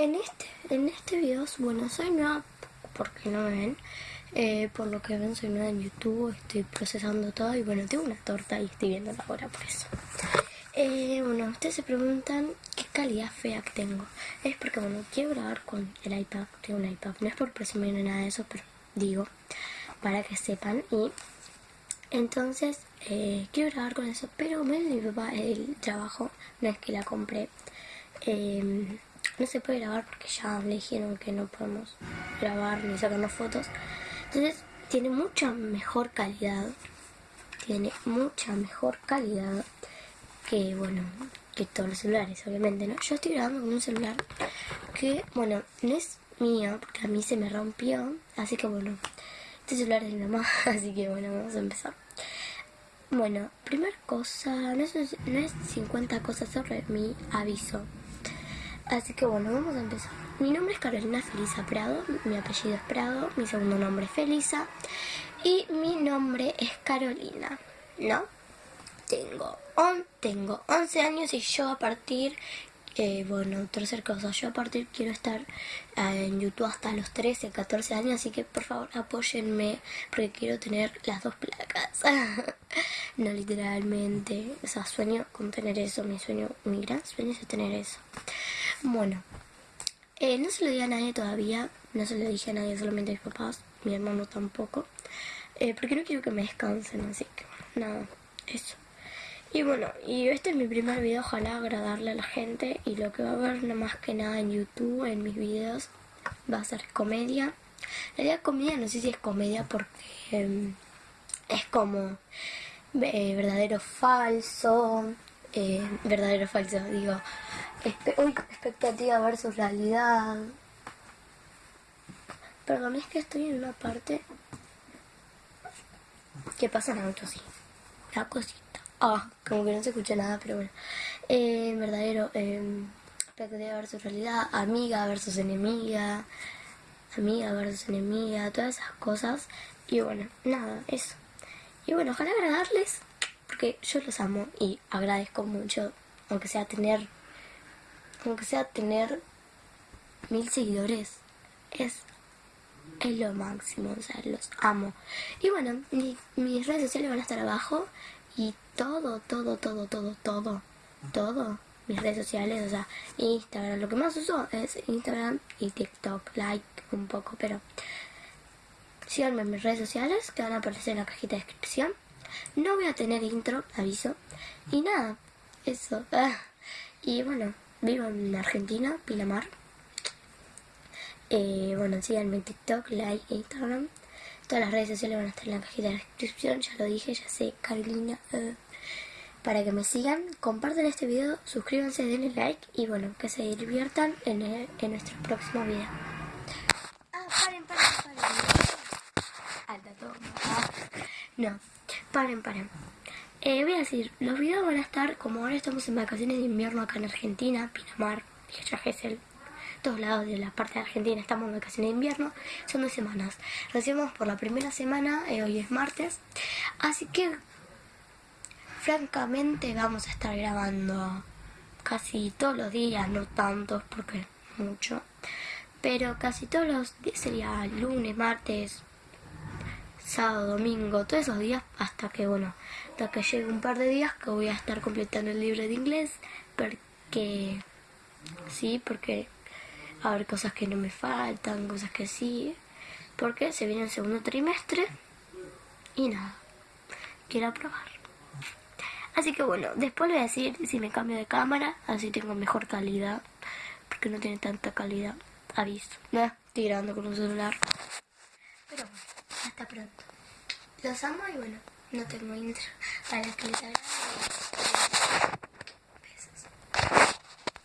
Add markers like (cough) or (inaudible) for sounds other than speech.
en este, en este video, bueno, soy nueva porque no me ven. Eh, por lo que ven, soy nueva en YouTube, estoy procesando todo y bueno, tengo una torta y estoy viendo la hora por eso. Eh, bueno, ustedes se preguntan qué calidad fea que tengo. Es porque, bueno, quiero grabar con el iPad, tengo un iPad. No es por presumir ni nada de eso, pero digo, para que sepan. Y entonces, eh, quiero grabar con eso, pero me mi papá el trabajo, no es que la compré. No se puede grabar porque ya le dijeron que no podemos grabar ni sacarnos fotos. Entonces tiene mucha mejor calidad. Tiene mucha mejor calidad que, bueno, que todos los celulares, obviamente, ¿no? Yo estoy grabando con un celular que, bueno, no es mío porque a mí se me rompió. Así que, bueno, este celular es de mi mamá, (laughs) así que, bueno, vamos a empezar. Bueno, primera cosa, no es, no es 50 cosas sobre mi aviso. Así que bueno, vamos a empezar. Mi nombre es Carolina Felisa Prado, mi apellido es Prado, mi segundo nombre es Felisa y mi nombre es Carolina, ¿no? Tengo, on, tengo 11 años y yo a partir, eh, bueno, tercer cosa, yo a partir quiero estar eh, en YouTube hasta los 13, 14 años, así que por favor apóyenme porque quiero tener las dos placas. (laughs) no literalmente, o sea, sueño con tener eso, mi sueño, mi gran sueño es tener eso. Bueno, eh, no se lo di a nadie todavía, no se lo dije a nadie, solamente a mis papás, mi hermano tampoco, eh, porque no quiero que me descansen, así que nada, eso. Y bueno, y este es mi primer video, ojalá agradarle a la gente, y lo que va a ver nada más que nada en YouTube, en mis videos, va a ser comedia. La idea comedia no sé si es comedia porque em, es como eh, verdadero falso, verdadero falso, digo, Uy, expectativa versus realidad. Perdón, es que estoy en una parte que pasa en auto, sí. La cosita. Ah, como que no se escucha nada, pero bueno. Eh, verdadero, eh, expectativa versus realidad, amiga versus enemiga, amiga versus enemiga, todas esas cosas. Y bueno, nada, eso. Y bueno, ojalá agradarles, porque yo los amo y agradezco mucho, aunque sea tener aunque sea tener mil seguidores, es, es lo máximo, o sea, los amo. Y bueno, mis redes sociales van a estar abajo y todo, todo, todo, todo, todo, todo, mis redes sociales, o sea, Instagram, lo que más uso es Instagram y TikTok, like un poco, pero síganme mis redes sociales que van a aparecer en la cajita de descripción. No voy a tener intro, aviso. Y nada, eso. Y bueno, Vivo en Argentina, Pinamar. Eh, bueno, síganme en TikTok, like, Instagram. Todas las redes sociales van a estar en la cajita de descripción, ya lo dije, ya sé, Carolina. Eh, para que me sigan, compartan este video, suscríbanse, denle like y bueno, que se diviertan en, en nuestro próximo video. Ah, paren, paren, paren. Alta toma. Ah, no, paren, paren. Eh, voy a decir, los videos van a estar, como ahora estamos en vacaciones de invierno acá en Argentina, Pinamar, Villa Gesell, todos lados de la parte de Argentina estamos en vacaciones de invierno, son dos semanas. Recibimos por la primera semana, eh, hoy es martes, así que francamente vamos a estar grabando casi todos los días, no tantos porque mucho, pero casi todos los días sería lunes, martes, sábado, domingo, todos esos días hasta que, bueno, hasta que llegue un par de días que voy a estar completando el libro de inglés porque, sí, porque a ver cosas que no me faltan, cosas que sí, porque se viene el segundo trimestre y nada, quiero probar. Así que bueno, después voy a decir si me cambio de cámara, así tengo mejor calidad, porque no tiene tanta calidad, aviso. Nada, estoy grabando con un celular. Pero bueno. Hasta pronto. Los amo y bueno, no tengo intro para que les.